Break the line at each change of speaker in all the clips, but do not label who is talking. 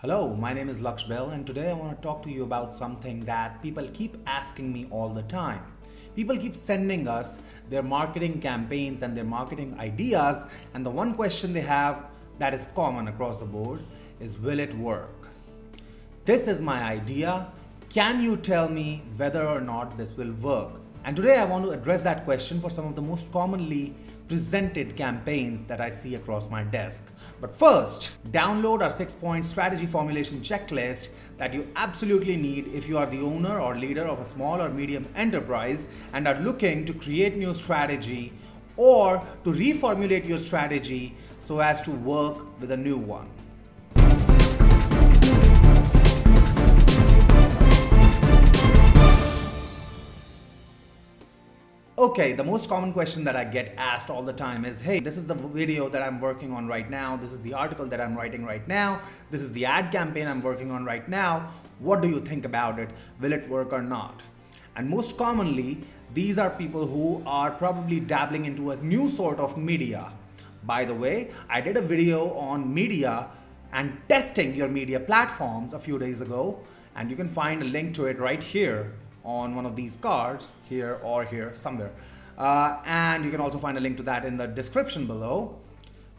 Hello, my name is Laksh Bahl and today I want to talk to you about something that people keep asking me all the time. People keep sending us their marketing campaigns and their marketing ideas and the one question they have that is common across the board is will it work? This is my idea. Can you tell me whether or not this will work? And today I want to address that question for some of the most commonly presented campaigns that I see across my desk. But first, download our six point strategy formulation checklist that you absolutely need if you are the owner or leader of a small or medium enterprise and are looking to create new strategy or to reformulate your strategy so as to work with a new one. Okay, the most common question that I get asked all the time is, hey, this is the video that I'm working on right now. This is the article that I'm writing right now. This is the ad campaign I'm working on right now. What do you think about it? Will it work or not? And most commonly, these are people who are probably dabbling into a new sort of media. By the way, I did a video on media and testing your media platforms a few days ago, and you can find a link to it right here on one of these cards here or here somewhere. Uh, and you can also find a link to that in the description below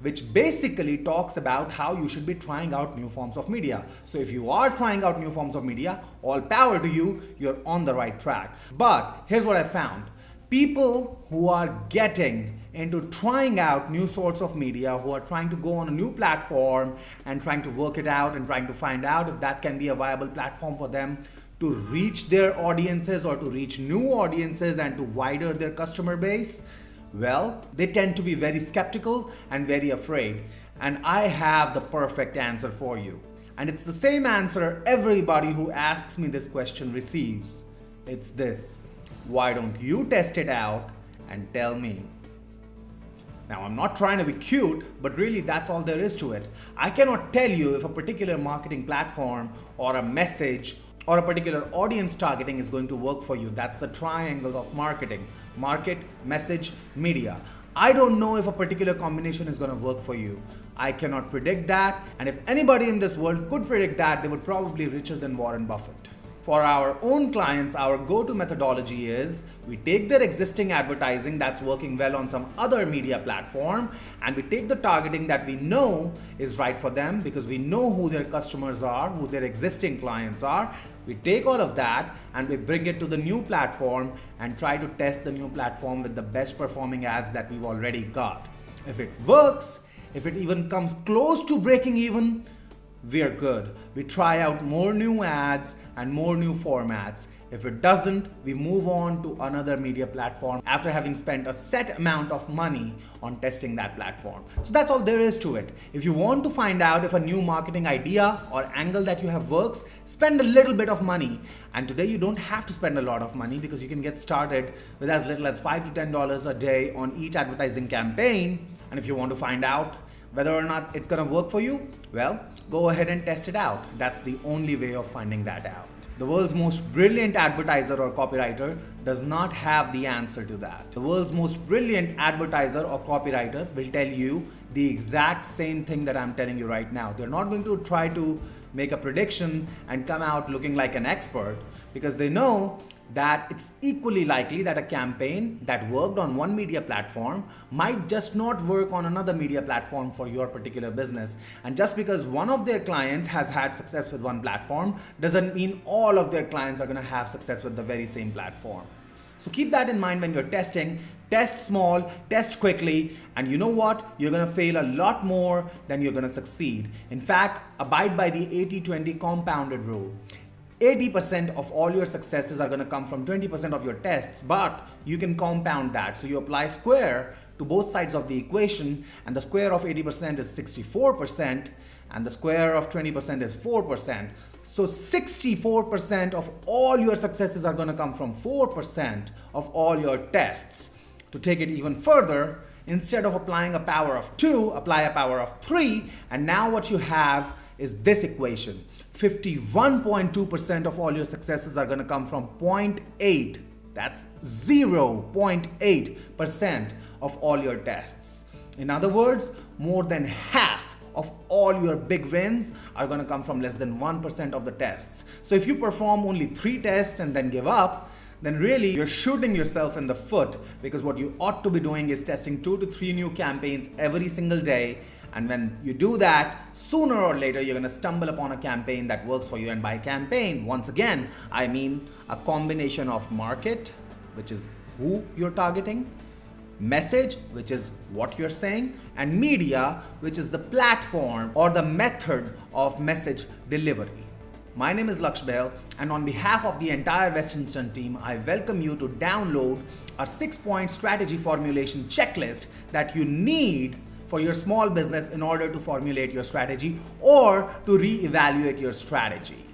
which basically talks about how you should be trying out new forms of media. So if you are trying out new forms of media, all power to you, you're on the right track. But here's what I found. People who are getting into trying out new sorts of media, who are trying to go on a new platform and trying to work it out and trying to find out if that can be a viable platform for them to reach their audiences or to reach new audiences and to wider their customer base? Well, they tend to be very skeptical and very afraid. And I have the perfect answer for you. And it's the same answer everybody who asks me this question receives. It's this. Why don't you test it out and tell me? Now, I'm not trying to be cute, but really that's all there is to it. I cannot tell you if a particular marketing platform or a message or a particular audience targeting is going to work for you. That's the triangle of marketing. Market, message, media. I don't know if a particular combination is going to work for you. I cannot predict that. And if anybody in this world could predict that, they would probably be richer than Warren Buffett. For our own clients, our go-to methodology is we take their existing advertising that's working well on some other media platform and we take the targeting that we know is right for them because we know who their customers are, who their existing clients are. We take all of that and we bring it to the new platform and try to test the new platform with the best performing ads that we've already got. If it works, if it even comes close to breaking even, we're good. We try out more new ads and more new formats. If it doesn't, we move on to another media platform after having spent a set amount of money on testing that platform. So that's all there is to it. If you want to find out if a new marketing idea or angle that you have works, spend a little bit of money. And today you don't have to spend a lot of money because you can get started with as little as five to $10 a day on each advertising campaign. And if you want to find out whether or not it's gonna work for you, well, go ahead and test it out. That's the only way of finding that out. The world's most brilliant advertiser or copywriter does not have the answer to that. The world's most brilliant advertiser or copywriter will tell you the exact same thing that I'm telling you right now. They're not going to try to make a prediction and come out looking like an expert because they know that it's equally likely that a campaign that worked on one media platform might just not work on another media platform for your particular business. And just because one of their clients has had success with one platform doesn't mean all of their clients are going to have success with the very same platform. So keep that in mind when you're testing. Test small, test quickly, and you know what? You're gonna fail a lot more than you're gonna succeed. In fact, abide by the 80-20 compounded rule. 80% of all your successes are going to come from 20% of your tests, but you can compound that. So you apply square to both sides of the equation, and the square of 80% is 64%, and the square of 20% is 4%. So 64% of all your successes are going to come from 4% of all your tests. To take it even further, instead of applying a power of 2, apply a power of 3, and now what you have is this equation. 51.2% of all your successes are going to come from 0.8. That's 0.8% of all your tests. In other words, more than half of all your big wins are going to come from less than 1% of the tests. So if you perform only three tests and then give up, then really you're shooting yourself in the foot because what you ought to be doing is testing two to three new campaigns every single day. And when you do that, sooner or later, you're gonna stumble upon a campaign that works for you. And by campaign, once again, I mean a combination of market, which is who you're targeting, message, which is what you're saying, and media, which is the platform or the method of message delivery. My name is Laksh Bahl, and on behalf of the entire Westinstant team, I welcome you to download a six-point strategy formulation checklist that you need for your small business in order to formulate your strategy or to re-evaluate your strategy.